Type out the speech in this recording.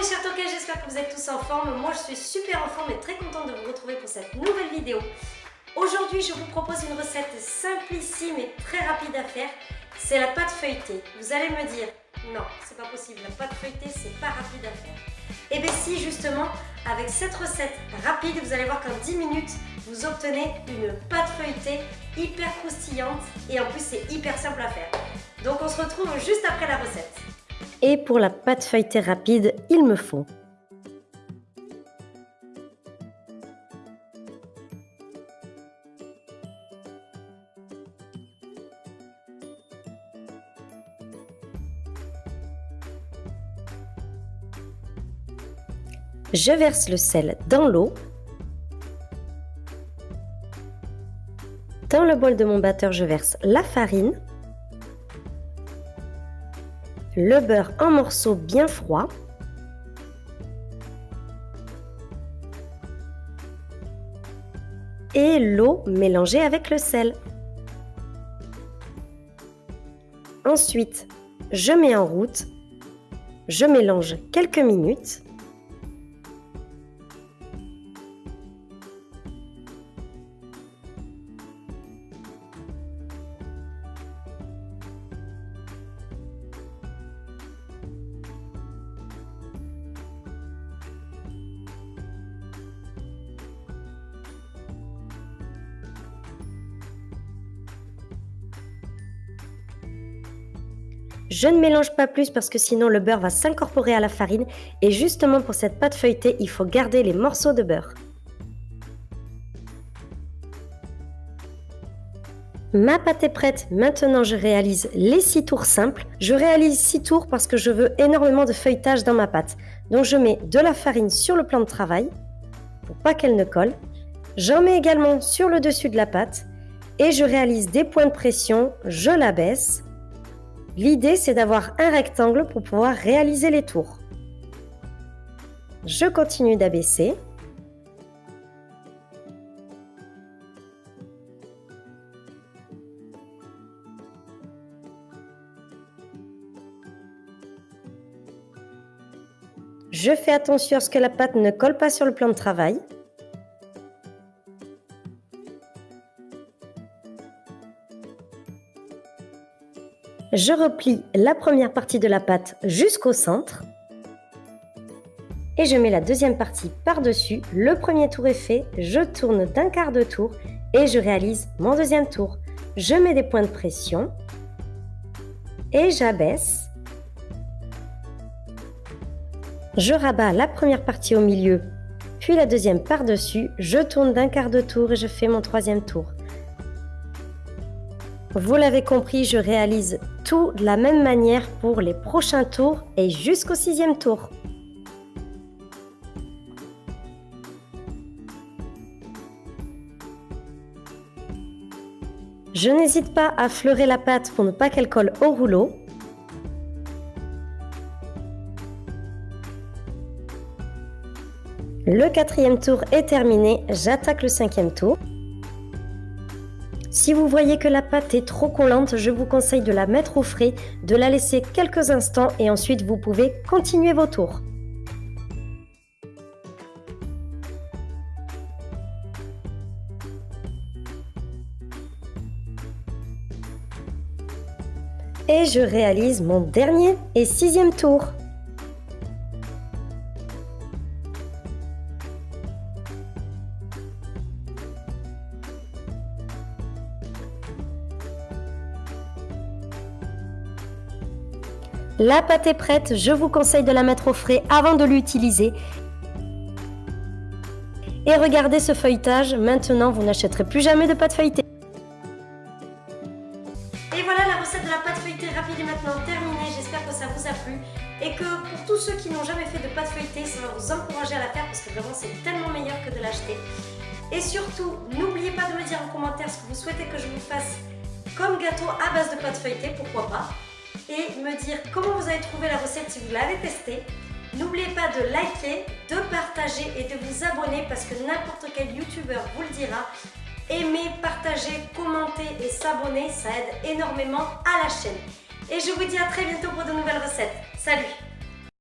mes chers toquets, j'espère que vous êtes tous en forme. Moi je suis super en forme et très contente de vous retrouver pour cette nouvelle vidéo. Aujourd'hui je vous propose une recette simplissime et très rapide à faire. C'est la pâte feuilletée. Vous allez me dire, non c'est pas possible, la pâte feuilletée c'est pas rapide à faire. Et eh bien si justement, avec cette recette rapide, vous allez voir qu'en 10 minutes, vous obtenez une pâte feuilletée hyper croustillante et en plus c'est hyper simple à faire. Donc on se retrouve juste après la recette. Et pour la pâte feuilletée rapide, il me faut Je verse le sel dans l'eau. Dans le bol de mon batteur, je verse la farine le beurre en morceaux bien froids, et l'eau mélangée avec le sel. Ensuite, je mets en route, je mélange quelques minutes Je ne mélange pas plus parce que sinon le beurre va s'incorporer à la farine et justement pour cette pâte feuilletée, il faut garder les morceaux de beurre. Ma pâte est prête, maintenant je réalise les 6 tours simples. Je réalise 6 tours parce que je veux énormément de feuilletage dans ma pâte. Donc je mets de la farine sur le plan de travail pour pas qu'elle ne colle. J'en mets également sur le dessus de la pâte et je réalise des points de pression, je la baisse L'idée, c'est d'avoir un rectangle pour pouvoir réaliser les tours. Je continue d'abaisser. Je fais attention à ce que la pâte ne colle pas sur le plan de travail. Je replie la première partie de la pâte jusqu'au centre. Et je mets la deuxième partie par-dessus. Le premier tour est fait, je tourne d'un quart de tour et je réalise mon deuxième tour. Je mets des points de pression et j'abaisse. Je rabats la première partie au milieu, puis la deuxième par-dessus. Je tourne d'un quart de tour et je fais mon troisième tour. Vous l'avez compris, je réalise tout de la même manière pour les prochains tours et jusqu'au sixième tour. Je n'hésite pas à fleurer la pâte pour ne pas qu'elle colle au rouleau. Le quatrième tour est terminé, j'attaque le cinquième tour. Si vous voyez que la pâte est trop collante, je vous conseille de la mettre au frais, de la laisser quelques instants et ensuite vous pouvez continuer vos tours. Et je réalise mon dernier et sixième tour. La pâte est prête, je vous conseille de la mettre au frais avant de l'utiliser. Et regardez ce feuilletage, maintenant vous n'achèterez plus jamais de pâte feuilletée. Et voilà, la recette de la pâte feuilletée rapide est maintenant terminée. J'espère que ça vous a plu et que pour tous ceux qui n'ont jamais fait de pâte feuilletée, ça va vous encourager à la faire parce que vraiment c'est tellement meilleur que de l'acheter. Et surtout, n'oubliez pas de me dire en commentaire ce que vous souhaitez que je vous fasse comme gâteau à base de pâte feuilletée, pourquoi pas? Et me dire comment vous avez trouvé la recette si vous l'avez testée. N'oubliez pas de liker, de partager et de vous abonner parce que n'importe quel youtubeur vous le dira. Aimer, partager, commenter et s'abonner, ça aide énormément à la chaîne. Et je vous dis à très bientôt pour de nouvelles recettes. Salut